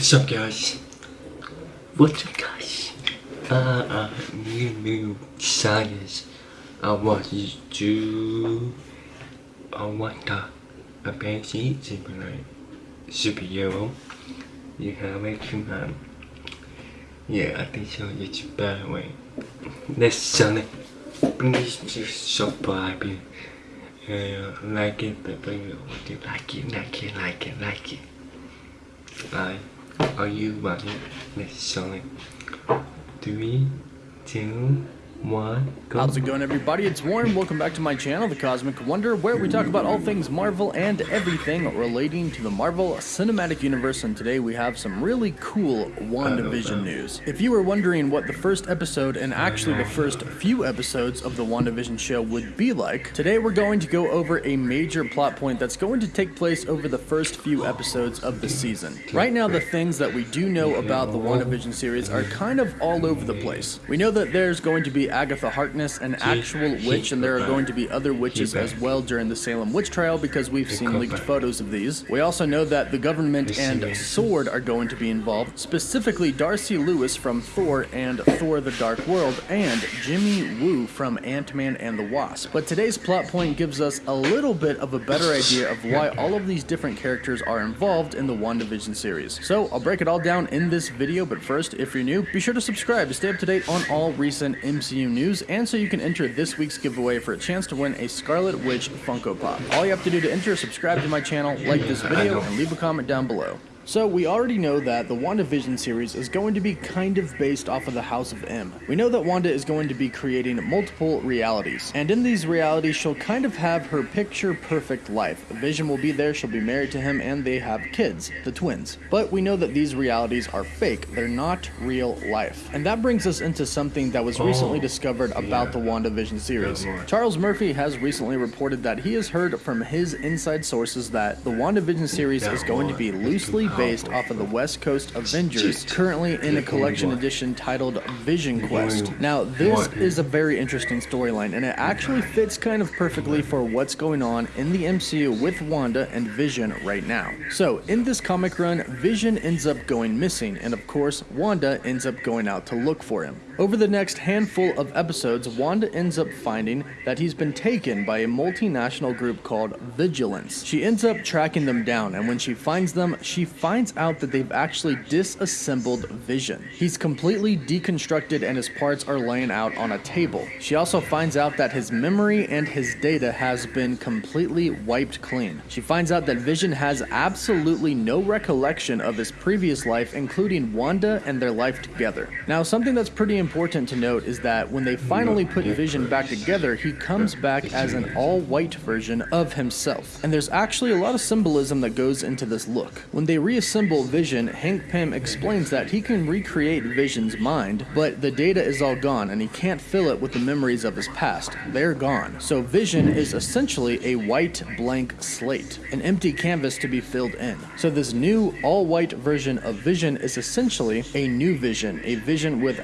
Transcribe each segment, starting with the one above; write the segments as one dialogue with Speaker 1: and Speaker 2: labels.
Speaker 1: What's up, guys? What's up, guys? Uh, uh, new, new science. I want you to. I want a, a fancy superhero. Superhero. You have a command. Yeah, I think so. It's better way. Let's sell it. Please just subscribe it. Uh, like it, but like it, like it, like it, like it, like it. I are you ready? Let's sell. Three, two, one, go.
Speaker 2: How's it going everybody? It's Warren. Welcome back to my channel, The Cosmic Wonder, where we talk about all things Marvel and everything relating to the Marvel Cinematic Universe. And today we have some really cool WandaVision news. If you were wondering what the first episode and actually the first few episodes of the WandaVision show would be like, today we're going to go over a major plot point that's going to take place over the first few episodes of the season. Right now, the things that we do know about the WandaVision series are kind of all over the place. We know that there's going to be Agatha Harkness, an actual witch, and there are going to be other witches as well during the Salem witch trial because we've seen leaked photos of these. We also know that the government and SWORD are going to be involved, specifically Darcy Lewis from Thor and Thor the Dark World, and Jimmy Woo from Ant-Man and the Wasp. But today's plot point gives us a little bit of a better idea of why all of these different characters are involved in the WandaVision series. So I'll break it all down in this video, but first, if you're new, be sure to subscribe to stay up to date on all recent MCU news, and so you can enter this week's giveaway for a chance to win a Scarlet Witch Funko Pop. All you have to do to enter is subscribe to my channel, like this video, and leave a comment down below. So, we already know that the WandaVision series is going to be kind of based off of the House of M. We know that Wanda is going to be creating multiple realities, and in these realities, she'll kind of have her picture perfect life. Vision will be there, she'll be married to him, and they have kids, the twins. But we know that these realities are fake, they're not real life. And that brings us into something that was recently discovered about the WandaVision series. Charles Murphy has recently reported that he has heard from his inside sources that the WandaVision series is going to be loosely based off of the West Coast Avengers, currently in a collection edition titled Vision Quest. Now, this is a very interesting storyline, and it actually fits kind of perfectly for what's going on in the MCU with Wanda and Vision right now. So, in this comic run, Vision ends up going missing, and of course, Wanda ends up going out to look for him. Over the next handful of episodes, Wanda ends up finding that he's been taken by a multinational group called Vigilance. She ends up tracking them down, and when she finds them, she finds out that they've actually disassembled Vision. He's completely deconstructed and his parts are laying out on a table. She also finds out that his memory and his data has been completely wiped clean. She finds out that Vision has absolutely no recollection of his previous life, including Wanda and their life together. Now, something that's pretty important to note is that when they finally put Vision back together, he comes back as an all-white version of himself. And there's actually a lot of symbolism that goes into this look. When they reassemble Vision, Hank Pym explains that he can recreate Vision's mind, but the data is all gone and he can't fill it with the memories of his past. They're gone. So Vision is essentially a white blank slate, an empty canvas to be filled in. So this new all-white version of Vision is essentially a new Vision, a Vision with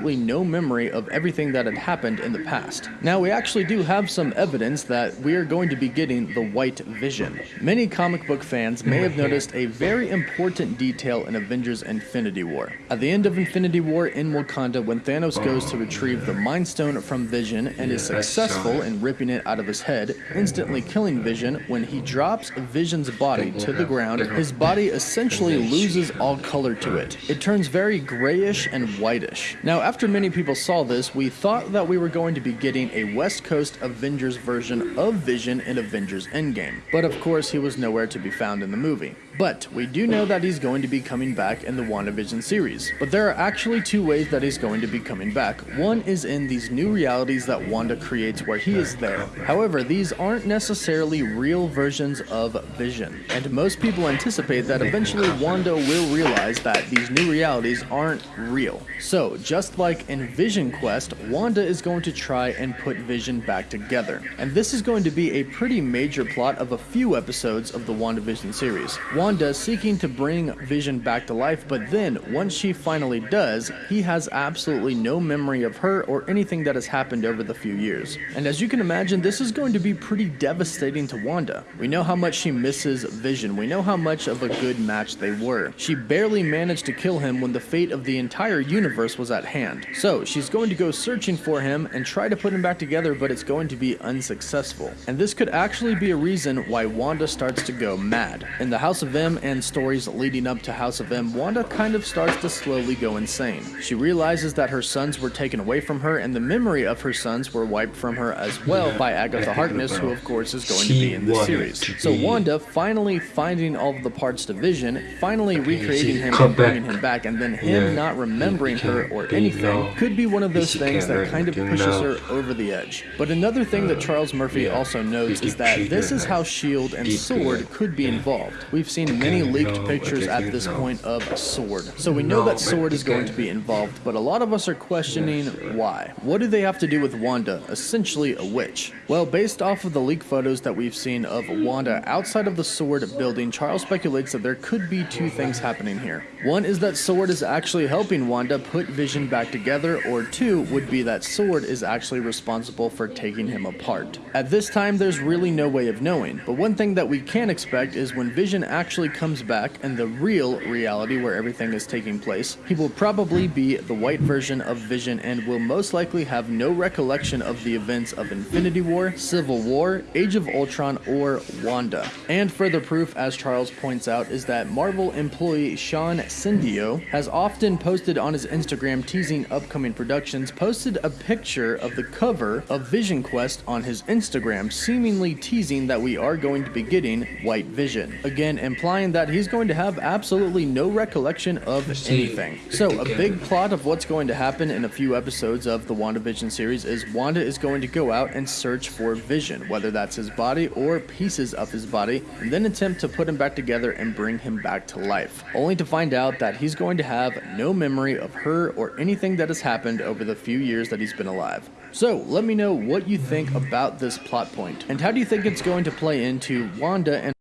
Speaker 2: absolutely no memory of everything that had happened in the past. Now we actually do have some evidence that we are going to be getting the white Vision. Many comic book fans may have noticed a very important detail in Avengers Infinity War. At the end of Infinity War in Wakanda, when Thanos goes to retrieve the Mind Stone from Vision and is successful in ripping it out of his head, instantly killing Vision, when he drops Vision's body to the ground, his body essentially loses all color to it. It turns very grayish and whitish. Now, after many people saw this, we thought that we were going to be getting a West Coast Avengers version of Vision in Avengers Endgame. But of course, he was nowhere to be found in the movie. But we do know that he's going to be coming back in the WandaVision series. But there are actually two ways that he's going to be coming back. One is in these new realities that Wanda creates where he is there. However, these aren't necessarily real versions of Vision. And most people anticipate that eventually Wanda will realize that these new realities aren't real. So, just like in Vision Quest, Wanda is going to try and put Vision back together. And this is going to be a pretty major plot of a few episodes of the WandaVision series. Wanda Wanda seeking to bring Vision back to life, but then once she finally does, he has absolutely no memory of her or anything that has happened over the few years. And as you can imagine, this is going to be pretty devastating to Wanda. We know how much she misses Vision. We know how much of a good match they were. She barely managed to kill him when the fate of the entire universe was at hand. So she's going to go searching for him and try to put him back together, but it's going to be unsuccessful. And this could actually be a reason why Wanda starts to go mad. In the House of M and stories leading up to House of M, Wanda kind of starts to slowly go insane. She realizes that her sons were taken away from her and the memory of her sons were wiped from her as well by Agatha Harkness, who of course is going to be in the series. So Wanda finally finding all of the parts to Vision, finally recreating him and bringing him back, and then him not remembering her or anything could be one of those things that kind of pushes her over the edge. But another thing that Charles Murphy also notes is that this is how S.H.I.E.L.D. and S.W.O.R.D. could be involved. We've seen many leaked pictures at this point of S.W.O.R.D. So we know that S.W.O.R.D. is going to be involved, but a lot of us are questioning why. What do they have to do with Wanda, essentially a witch? Well, based off of the leak photos that we've seen of Wanda outside of the S.W.O.R.D. building, Charles speculates that there could be two things happening here. One is that S.W.O.R.D. is actually helping Wanda put Vision back together, or two would be that S.W.O.R.D. is actually responsible for taking him apart. At this time, there's really no way of knowing, but one thing that we can expect is when Vision actually comes back and the real reality where everything is taking place, he will probably be the white version of Vision and will most likely have no recollection of the events of Infinity War, Civil War, Age of Ultron, or Wanda. And further proof, as Charles points out, is that Marvel employee Sean Cindio has often posted on his Instagram teasing upcoming productions, posted a picture of the cover of Vision Quest on his Instagram, seemingly teasing that we are going to be getting White Vision. Again, implying that he's going to have absolutely no recollection of anything. So, a big plot of what's going to happen in a few episodes of the WandaVision series is Wanda is going to go out and search for Vision, whether that's his body or pieces of his body, and then attempt to put him back together and bring him back to life, only to find out that he's going to have no memory of her or anything that has happened over the few years that he's been alive. So, let me know what you think about this plot point, and how do you think it's going to play into Wanda and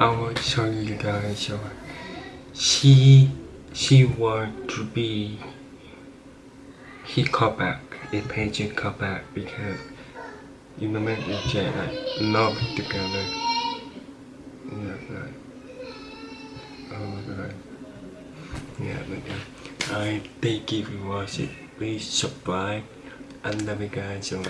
Speaker 1: I will show you guys so she she want to be he called back the patient called back because you remember the jet like love together. Yeah like oh my god. Yeah but yeah. I think if you watch it please subscribe. And love you guys so much